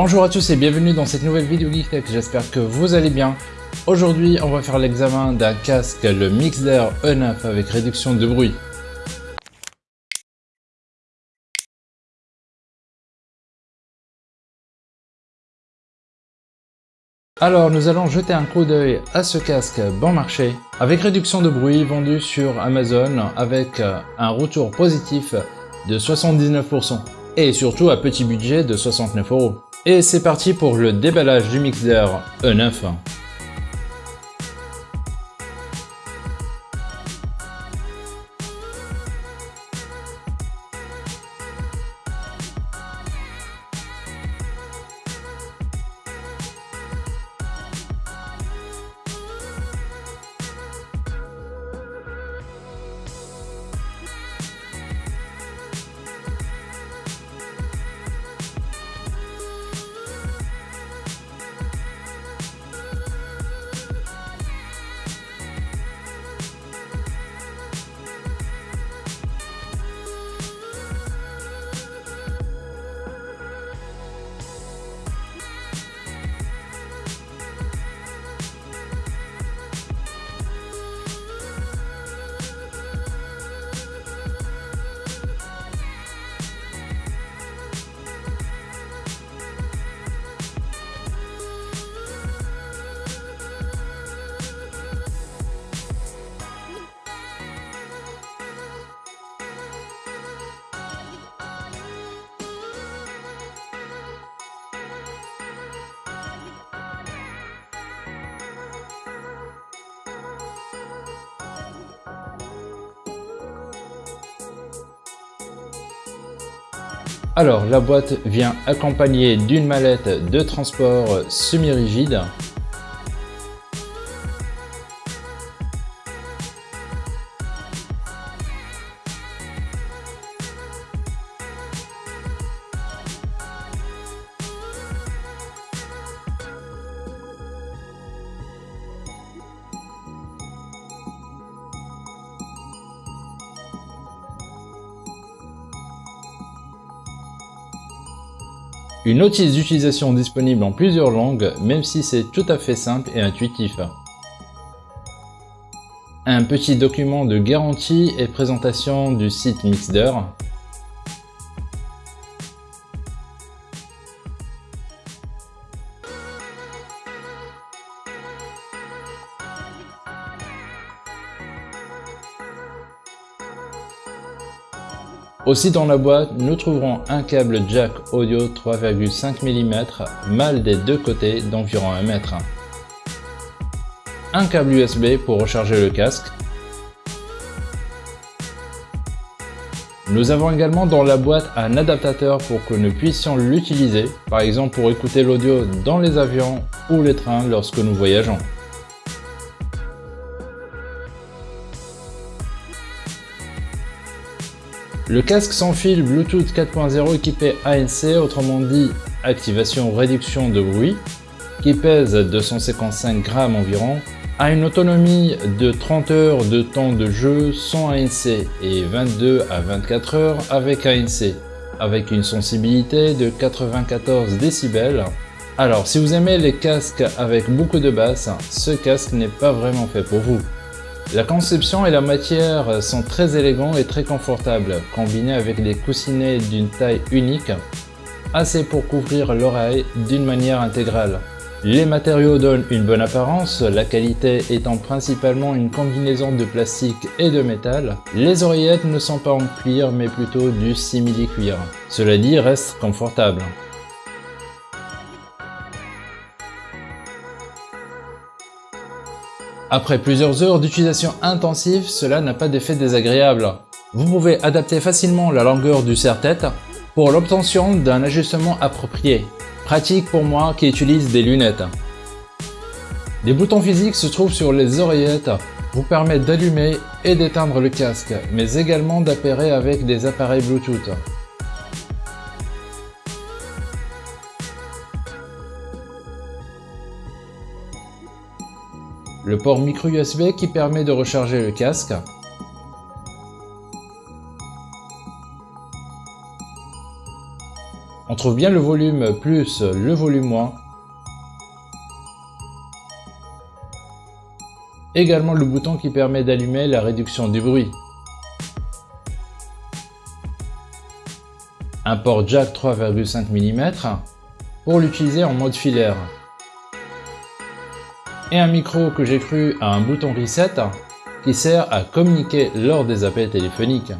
Bonjour à tous et bienvenue dans cette nouvelle vidéo Geek Tech, j'espère que vous allez bien. Aujourd'hui, on va faire l'examen d'un casque, le Mixder E9 avec réduction de bruit. Alors nous allons jeter un coup d'œil à ce casque bon marché avec réduction de bruit vendu sur Amazon avec un retour positif de 79% et surtout à petit budget de 69 euros. Et c'est parti pour le déballage du Mixder E9. Alors, la boîte vient accompagnée d'une mallette de transport semi-rigide. Une notice d'utilisation disponible en plusieurs langues, même si c'est tout à fait simple et intuitif. Un petit document de garantie et présentation du site Mixder. Aussi dans la boîte, nous trouverons un câble jack audio 3,5 mm mâle des deux côtés d'environ 1 mètre. Un câble USB pour recharger le casque. Nous avons également dans la boîte un adaptateur pour que nous puissions l'utiliser, par exemple pour écouter l'audio dans les avions ou les trains lorsque nous voyageons. Le casque sans fil Bluetooth 4.0 équipé ANC, autrement dit activation réduction de bruit, qui pèse 255 grammes environ, a une autonomie de 30 heures de temps de jeu sans ANC et 22 à 24 heures avec ANC, avec une sensibilité de 94 décibels. Alors si vous aimez les casques avec beaucoup de basses, ce casque n'est pas vraiment fait pour vous. La conception et la matière sont très élégants et très confortables, combinés avec des coussinets d'une taille unique, assez pour couvrir l'oreille d'une manière intégrale. Les matériaux donnent une bonne apparence, la qualité étant principalement une combinaison de plastique et de métal. Les oreillettes ne sont pas en cuir mais plutôt du simili-cuir. Cela dit, restent confortables. Après plusieurs heures d'utilisation intensive, cela n'a pas d'effet désagréable. Vous pouvez adapter facilement la longueur du serre-tête pour l'obtention d'un ajustement approprié. Pratique pour moi qui utilise des lunettes. Des boutons physiques se trouvent sur les oreillettes vous permettent d'allumer et d'éteindre le casque, mais également d'appairer avec des appareils Bluetooth. Le port micro USB qui permet de recharger le casque, trouve bien le volume plus le volume moins. Également le bouton qui permet d'allumer la réduction du bruit. Un port jack 3,5 mm pour l'utiliser en mode filaire. Et un micro que j'ai cru à un bouton reset qui sert à communiquer lors des appels téléphoniques.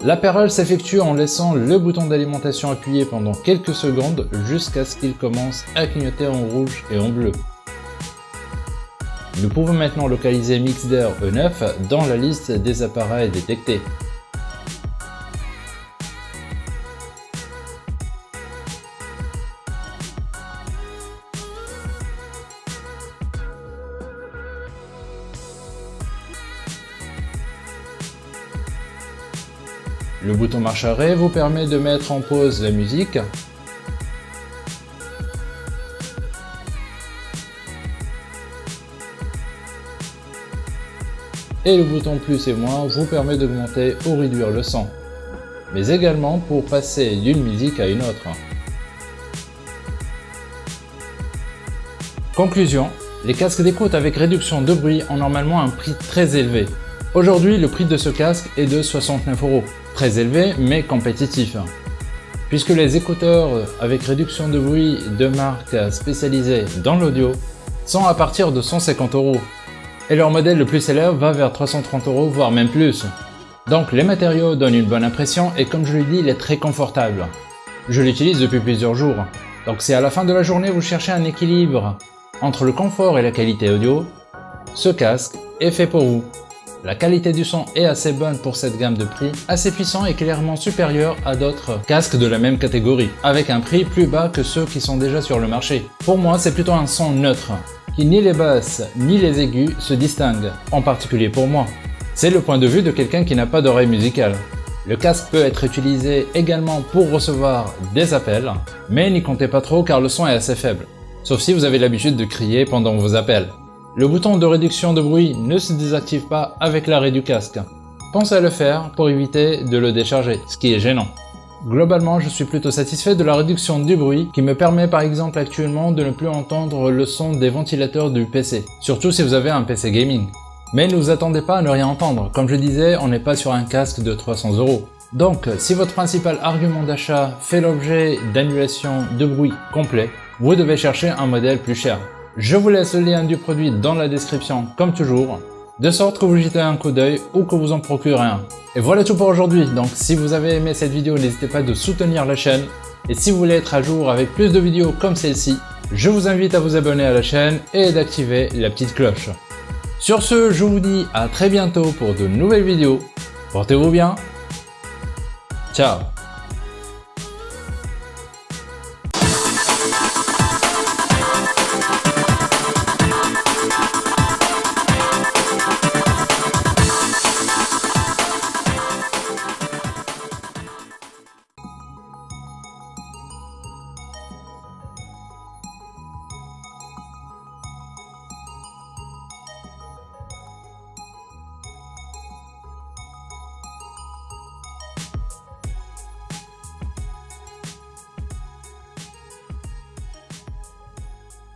L'appareil s'effectue en laissant le bouton d'alimentation appuyé pendant quelques secondes jusqu'à ce qu'il commence à clignoter en rouge et en bleu. Nous pouvons maintenant localiser Mixder E9 dans la liste des appareils détectés. Le bouton marche arrêt vous permet de mettre en pause la musique. Et le bouton plus et moins vous permet d'augmenter ou réduire le son, mais également pour passer d'une musique à une autre. Conclusion, les casques d'écoute avec réduction de bruit ont normalement un prix très élevé. Aujourd'hui, le prix de ce casque est de 69 euros. Très élevé, mais compétitif. Puisque les écouteurs avec réduction de bruit de marque spécialisée dans l'audio sont à partir de 150 euros. Et leur modèle le plus célèbre va vers 330 euros, voire même plus. Donc les matériaux donnent une bonne impression et comme je l'ai dit, il est très confortable. Je l'utilise depuis plusieurs jours. Donc si à la fin de la journée vous cherchez un équilibre entre le confort et la qualité audio, ce casque est fait pour vous. La qualité du son est assez bonne pour cette gamme de prix, assez puissant et clairement supérieur à d'autres casques de la même catégorie, avec un prix plus bas que ceux qui sont déjà sur le marché. Pour moi, c'est plutôt un son neutre, qui ni les basses ni les aigus se distinguent, en particulier pour moi. C'est le point de vue de quelqu'un qui n'a pas d'oreille musicale. Le casque peut être utilisé également pour recevoir des appels, mais n'y comptez pas trop car le son est assez faible, sauf si vous avez l'habitude de crier pendant vos appels. Le bouton de réduction de bruit ne se désactive pas avec l'arrêt du casque. Pensez à le faire pour éviter de le décharger, ce qui est gênant. Globalement, je suis plutôt satisfait de la réduction du bruit qui me permet par exemple actuellement de ne plus entendre le son des ventilateurs du PC, surtout si vous avez un PC gaming. Mais ne vous attendez pas à ne rien entendre, comme je disais, on n'est pas sur un casque de 300 euros. Donc, si votre principal argument d'achat fait l'objet d'annulation de bruit complet, vous devez chercher un modèle plus cher. Je vous laisse le lien du produit dans la description comme toujours, de sorte que vous jetez un coup d'œil ou que vous en procurez un. Et voilà tout pour aujourd'hui, donc si vous avez aimé cette vidéo, n'hésitez pas de soutenir la chaîne. Et si vous voulez être à jour avec plus de vidéos comme celle-ci, je vous invite à vous abonner à la chaîne et d'activer la petite cloche. Sur ce, je vous dis à très bientôt pour de nouvelles vidéos. Portez-vous bien. Ciao